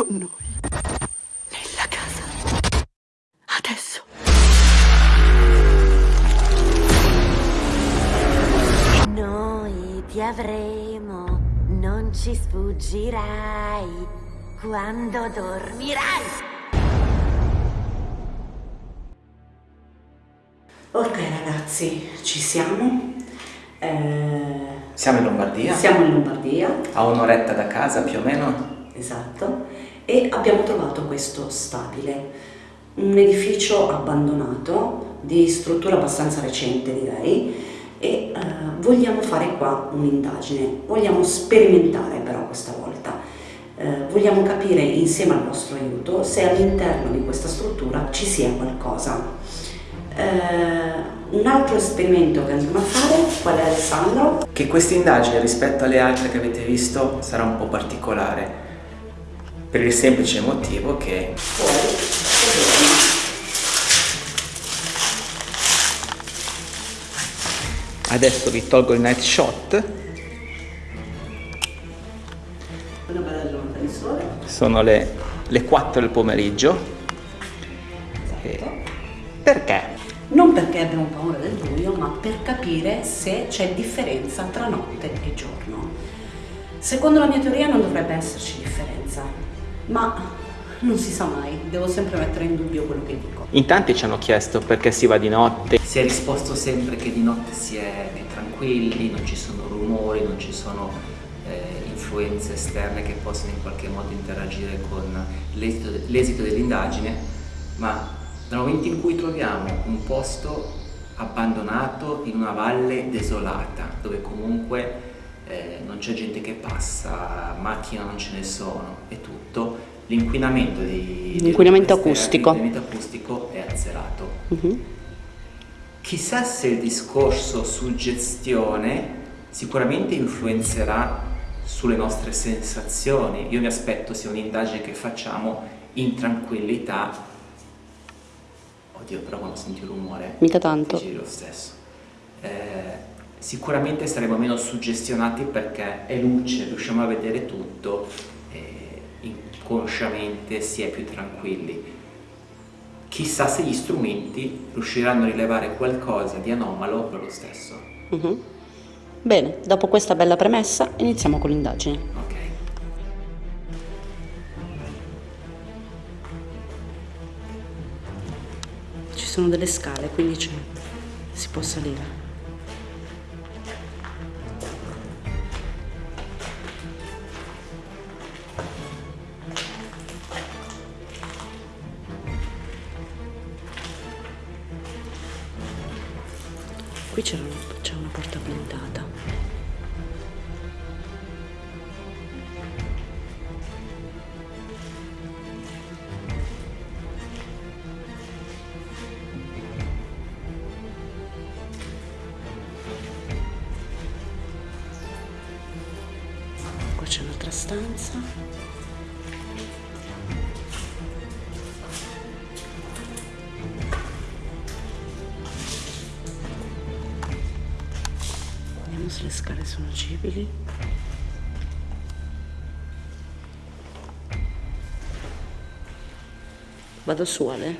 con noi. Nella casa. Adesso. Noi ti avremo, non ci sfuggirai quando dormirai. Ok ragazzi, ci siamo. Eh, Siamo in Lombardia, siamo in Lombardia, a un'oretta da casa più o meno. esatto, e abbiamo trovato questo stabile, un edificio abbandonato di struttura abbastanza recente direi e eh, vogliamo fare qua un'indagine, vogliamo sperimentare però questa volta, Eh, vogliamo capire insieme al vostro aiuto se all'interno di questa struttura ci sia qualcosa. Eh, un altro esperimento che andremo a fare, qual è Alessandro? Che questa indagine rispetto alle altre che avete visto sarà un po' particolare. Per il semplice motivo che adesso vi tolgo il night shot. Una bella giornata di sole. Sono le, le 4 del pomeriggio. E- perché? Non perché abbiamo paura del buio, ma per capire se c'è differenza tra notte e giorno. Secondo la mia teoria non dovrebbe esserci differenza, ma non si sa mai, devo sempre mettere in dubbio quello che dico. In tanti ci hanno chiesto perché si va di notte. Si è risposto sempre che di notte si è tranquilli, non ci sono rumori, non ci sono eh, influenze esterne che possono in qualche modo interagire con l'esito, l'esito dell'indagine, ma dal momento in cui troviamo un posto abbandonato in una valle desolata, dove comunque eh, non c'è gente che passa, macchine non ce ne sono e tutto, l'inquinamento acustico. acustico è azzerato. Mhm. Chissà se il discorso suggestione sicuramente influenzerà sulle nostre sensazioni. Io mi aspetto sia un'indagine che facciamo in tranquillità. Oddio, però quando senti un rumore Mica tanto. giri lo stesso. Eh, sicuramente saremo meno suggestionati perché è luce, riusciamo a vedere tutto e inconsciamente si è più tranquilli. Chissà se gli strumenti riusciranno a rilevare qualcosa di anomalo per lo stesso. Mhm. Bene, dopo questa bella premessa iniziamo con l'indagine. Ok. Ci sono delle scale, quindi c'è- si può salire. Qui c'era una- c'è una porta blindata. Qua c'è un'altra stanza. Se le scale sono agibili. Vado su Ale.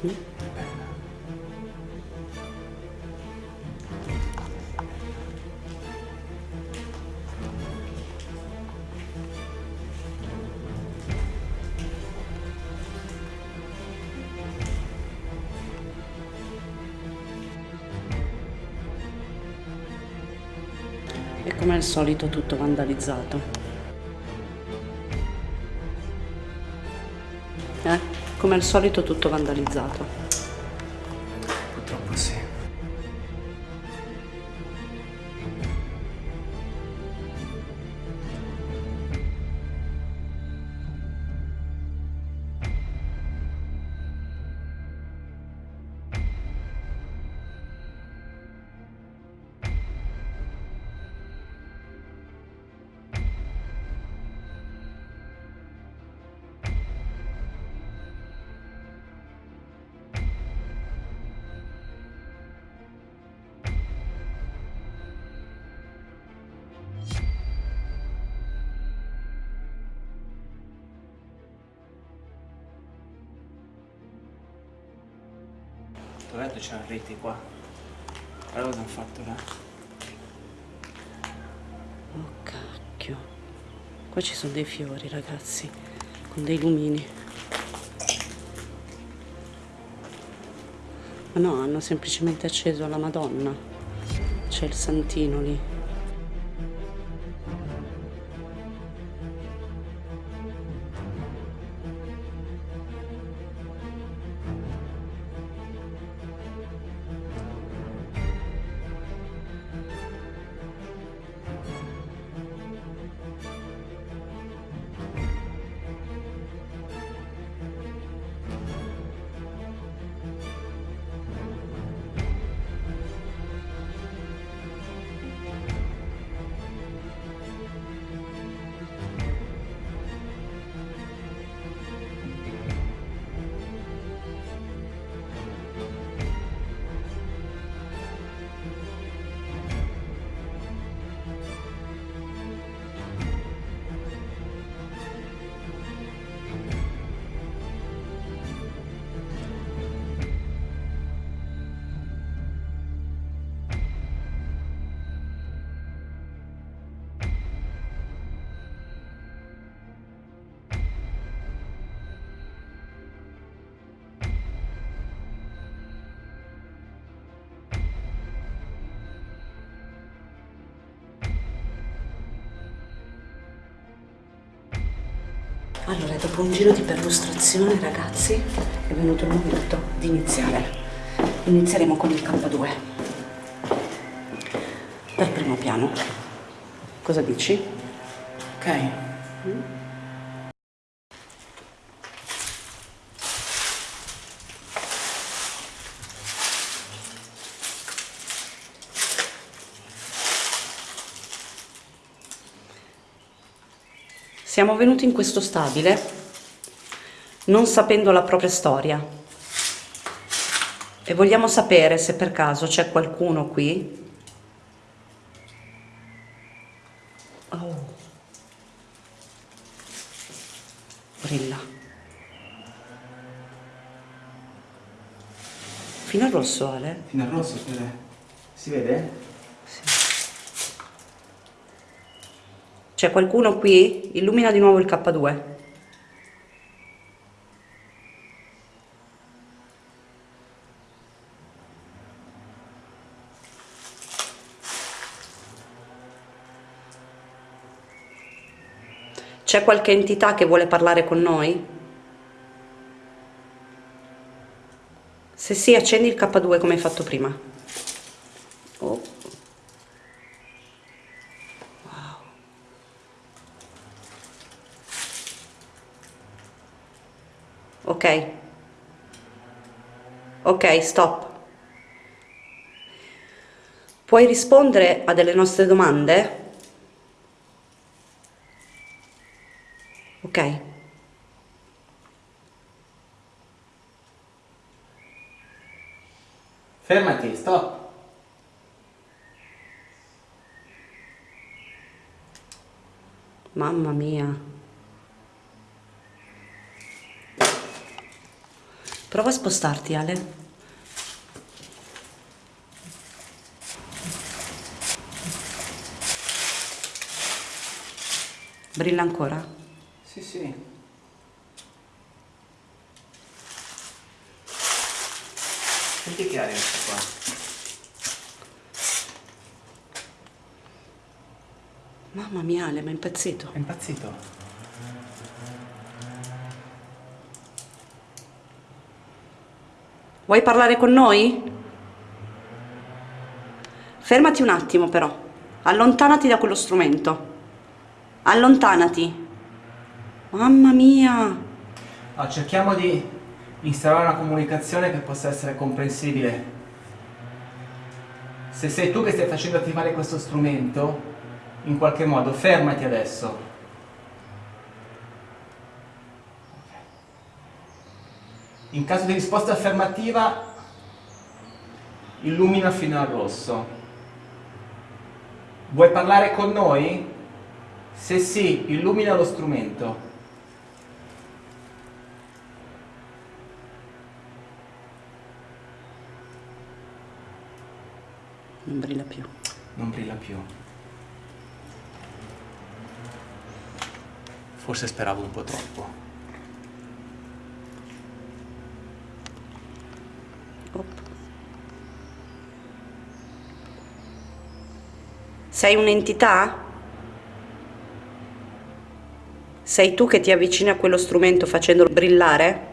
Sì. È. E come al solito tutto vandalizzato. Eh? Come al solito tutto vandalizzato. Dov'è c'è la rete qua? Guarda cosa hanno fatto là. Oh cacchio. Qua ci sono dei fiori, ragazzi, con dei lumini. Ma no, hanno semplicemente acceso la Madonna. C'è il santino lì. Allora, dopo un giro di perlustrazione, ragazzi, è venuto il momento di iniziare. Inizieremo con il K2. Dal primo piano. Cosa dici? Ok. Siamo venuti in questo stabile non sapendo la propria storia e vogliamo sapere se per caso c'è qualcuno qui. Oh. Brilla. Fino al rosso, Ale? Fino al rosso. Si vede? C'è qualcuno qui? Illumina di nuovo il K2. C'è qualche entità che vuole parlare con noi? Se sì, accendi il K2 come hai fatto prima. Oh. Ok. Ok, stop. Puoi rispondere a delle nostre domande? Ok. Fermati, stop. Mamma mia. Prova a spostarti, Ale. Brilla ancora? Sì, sì. Senti che aria questa qua. Mamma mia, Ale, ma è impazzito. È impazzito. Vuoi parlare con noi? Fermati un attimo però. Allontanati da quello strumento. Allontanati. Mamma mia. Ah, cerchiamo di instaurare una comunicazione che possa essere comprensibile. Se sei tu che stai facendo attivare questo strumento, in qualche modo fermati adesso. In caso di risposta affermativa, illumina fino al rosso. Vuoi parlare con noi? Se sì, illumina lo strumento. Non brilla più. Non brilla più. Forse speravo un po' troppo. Sei un'entità? Sei tu che ti avvicini a quello strumento facendolo brillare?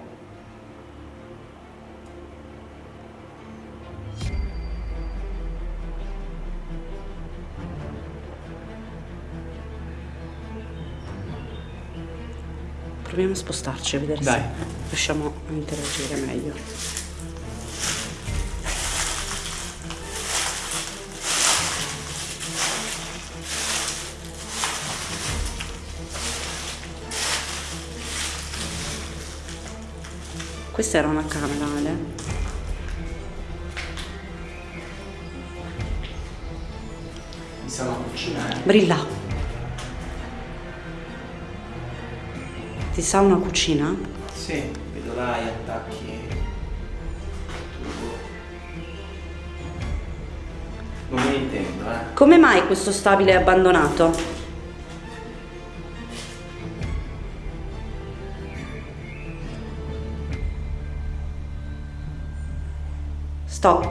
Proviamo a spostarci a vedere Dai. se riusciamo a interagire meglio. Questa era una camera, Ale. Mi sa una cucina, eh? Brilla. Ti sa una cucina? Sì, vedo là gli attacchi. Non me ne intendo, eh? Come mai questo stabile è abbandonato? Stop.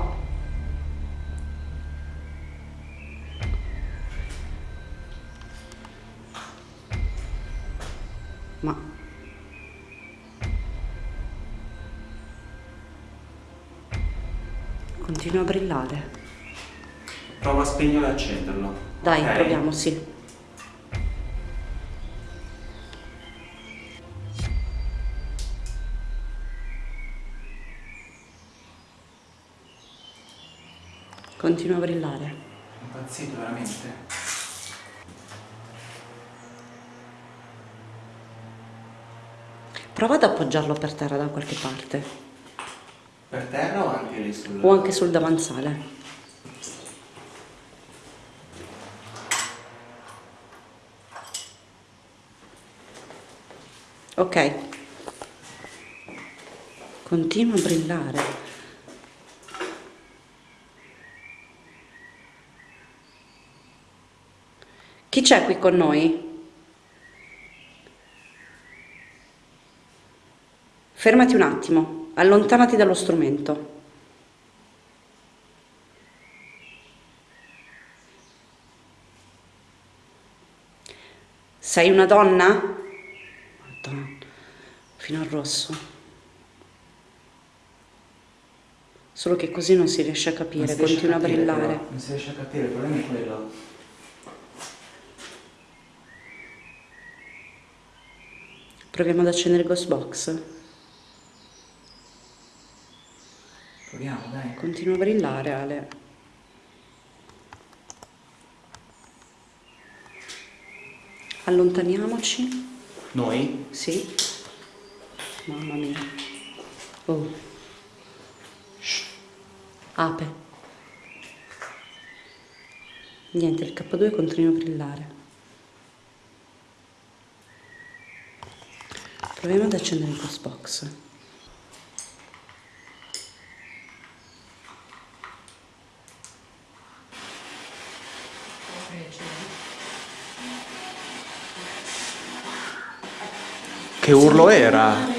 Ma continua a brillare. Prova a spegnerlo e accenderlo. Dai, ok? proviamo, sì. Continua a brillare. Impazzito veramente. Prova ad appoggiarlo per terra da qualche parte Per terra o anche lì sul... o anche sul davanzale. Ok. Continua a brillare. Chi c'è qui con noi? Fermati un attimo, allontanati dallo strumento. Sei una donna? Madonna, fino al rosso. Solo che così non si riesce a capire, continua a brillare. però. Non si riesce a capire, il problema è quello. Proviamo ad accendere il ghost box. Proviamo, dai. Continua a brillare, Ale. Allontaniamoci. Noi? Sì. Mamma mia. Oh. Ape. Niente, il K2 continua a brillare. Proviamo ad accendere il ghost box. Che urlo era?